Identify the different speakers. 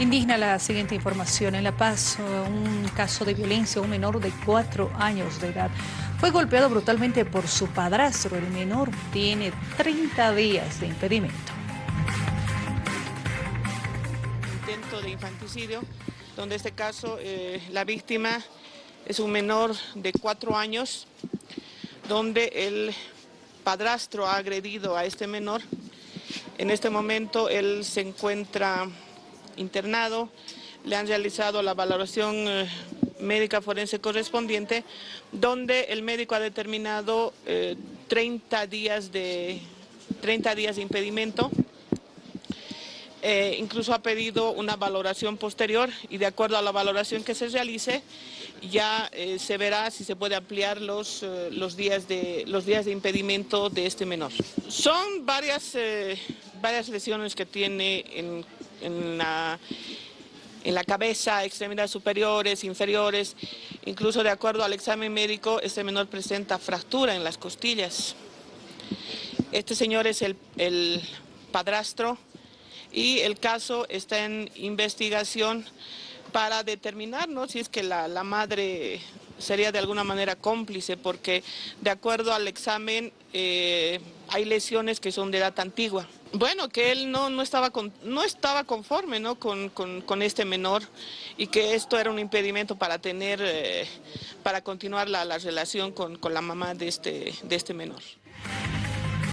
Speaker 1: Indigna la siguiente información. En La Paz, un caso de violencia, un menor de cuatro años de edad fue golpeado brutalmente por su padrastro. El menor tiene 30 días de impedimento.
Speaker 2: Intento de infanticidio, donde este caso eh, la víctima es un menor de cuatro años, donde el padrastro ha agredido a este menor. En este momento él se encuentra internado, le han realizado la valoración eh, médica forense correspondiente, donde el médico ha determinado 30, eh, días de, 30 días de impedimento, eh, incluso ha pedido una valoración posterior y de acuerdo a la valoración que se realice ya se verá si se puede ampliar los, los, días de, los días de impedimento de este menor. Son varias, varias lesiones que tiene en en la, en la cabeza, extremidades superiores, inferiores. Incluso de acuerdo al examen médico, este menor presenta fractura en las costillas. Este señor es el, el padrastro y el caso está en investigación para determinar ¿no? si es que la, la, madre sería de alguna manera cómplice, porque de acuerdo al examen eh, hay lesiones que son de edad antigua. Bueno, que él no, no, estaba, no estaba conforme ¿no? Con, con, este menor y que esto era un impedimento para tener, eh, para continuar la, la relación con, con la mamá de este, de este menor.